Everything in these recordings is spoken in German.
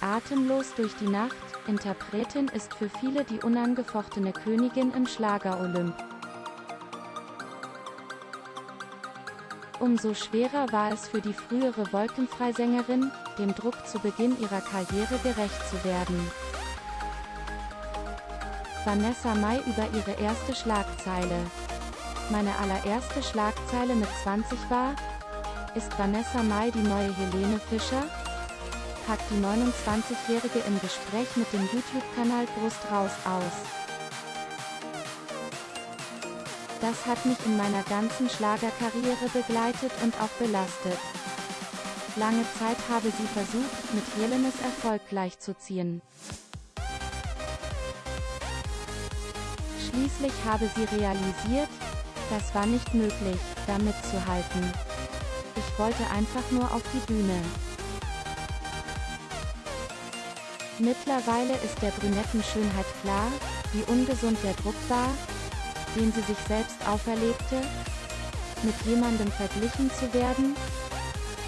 Atemlos durch die Nacht, Interpretin ist für viele die unangefochtene Königin im Schlager-Olymp. Umso schwerer war es für die frühere Wolkenfreisängerin, dem Druck zu Beginn ihrer Karriere gerecht zu werden. Vanessa Mai über ihre erste Schlagzeile. Meine allererste Schlagzeile mit 20 war, ist Vanessa Mai die neue Helene Fischer? Packt die 29-Jährige im Gespräch mit dem YouTube-Kanal Brust raus aus. Das hat mich in meiner ganzen Schlagerkarriere begleitet und auch belastet. Lange Zeit habe sie versucht, mit Helenes Erfolg gleichzuziehen. Schließlich habe sie realisiert, das war nicht möglich, damit zu halten. Ich wollte einfach nur auf die Bühne. Mittlerweile ist der brünetten Schönheit klar, wie ungesund der Druck war, den sie sich selbst auferlegte, mit jemandem verglichen zu werden,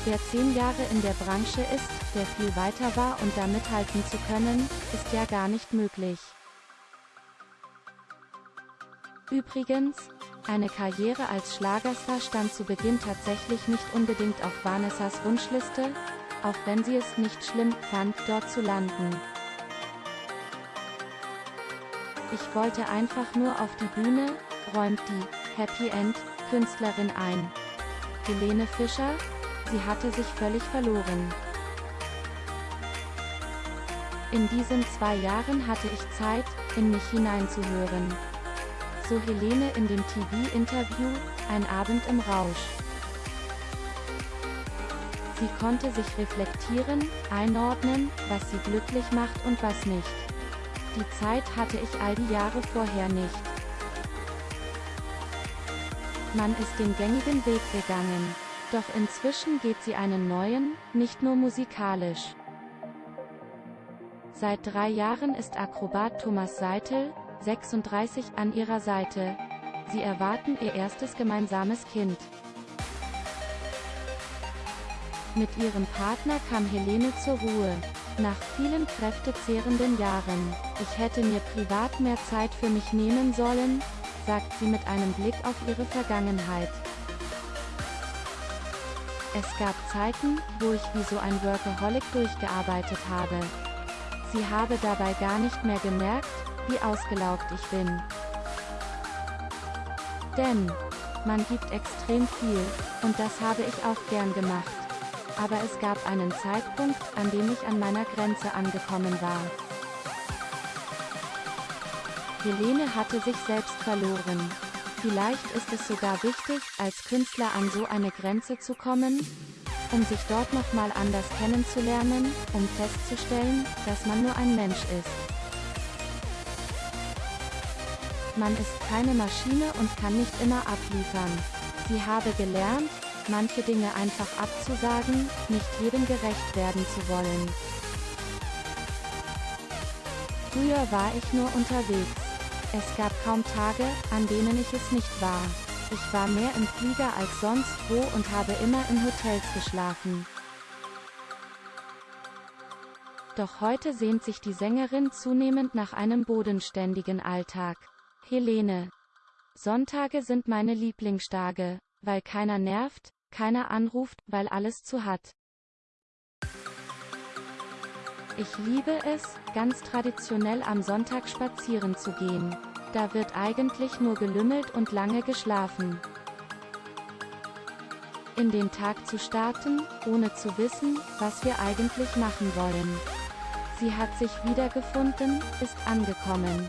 der zehn Jahre in der Branche ist, der viel weiter war und da mithalten zu können, ist ja gar nicht möglich. Übrigens, eine Karriere als Schlagerstar stand zu Beginn tatsächlich nicht unbedingt auf Vanessas Wunschliste, auch wenn sie es nicht schlimm fand, dort zu landen. Ich wollte einfach nur auf die Bühne, räumt die Happy End Künstlerin ein. Helene Fischer, sie hatte sich völlig verloren. In diesen zwei Jahren hatte ich Zeit, in mich hineinzuhören. So Helene in dem TV-Interview, ein Abend im Rausch. Sie konnte sich reflektieren, einordnen, was sie glücklich macht und was nicht. Die Zeit hatte ich all die Jahre vorher nicht. Man ist den gängigen Weg gegangen. Doch inzwischen geht sie einen neuen, nicht nur musikalisch. Seit drei Jahren ist Akrobat Thomas Seitel, 36, an ihrer Seite. Sie erwarten ihr erstes gemeinsames Kind. Mit ihrem Partner kam Helene zur Ruhe. Nach vielen kräftezehrenden Jahren. Ich hätte mir privat mehr Zeit für mich nehmen sollen, sagt sie mit einem Blick auf ihre Vergangenheit. Es gab Zeiten, wo ich wie so ein Workaholic durchgearbeitet habe. Sie habe dabei gar nicht mehr gemerkt, wie ausgelaugt ich bin. Denn, man gibt extrem viel, und das habe ich auch gern gemacht. Aber es gab einen Zeitpunkt, an dem ich an meiner Grenze angekommen war. Helene hatte sich selbst verloren. Vielleicht ist es sogar wichtig, als Künstler an so eine Grenze zu kommen, um sich dort nochmal anders kennenzulernen, um festzustellen, dass man nur ein Mensch ist. Man ist keine Maschine und kann nicht immer abliefern. Sie habe gelernt, manche Dinge einfach abzusagen, nicht jedem gerecht werden zu wollen. Früher war ich nur unterwegs. Es gab kaum Tage, an denen ich es nicht war. Ich war mehr im Flieger als sonst wo und habe immer in Hotels geschlafen. Doch heute sehnt sich die Sängerin zunehmend nach einem bodenständigen Alltag. Helene. Sonntage sind meine Lieblingstage, weil keiner nervt, keiner anruft, weil alles zu hat. Ich liebe es, ganz traditionell am Sonntag spazieren zu gehen. Da wird eigentlich nur gelümmelt und lange geschlafen. In den Tag zu starten, ohne zu wissen, was wir eigentlich machen wollen. Sie hat sich wiedergefunden, ist angekommen.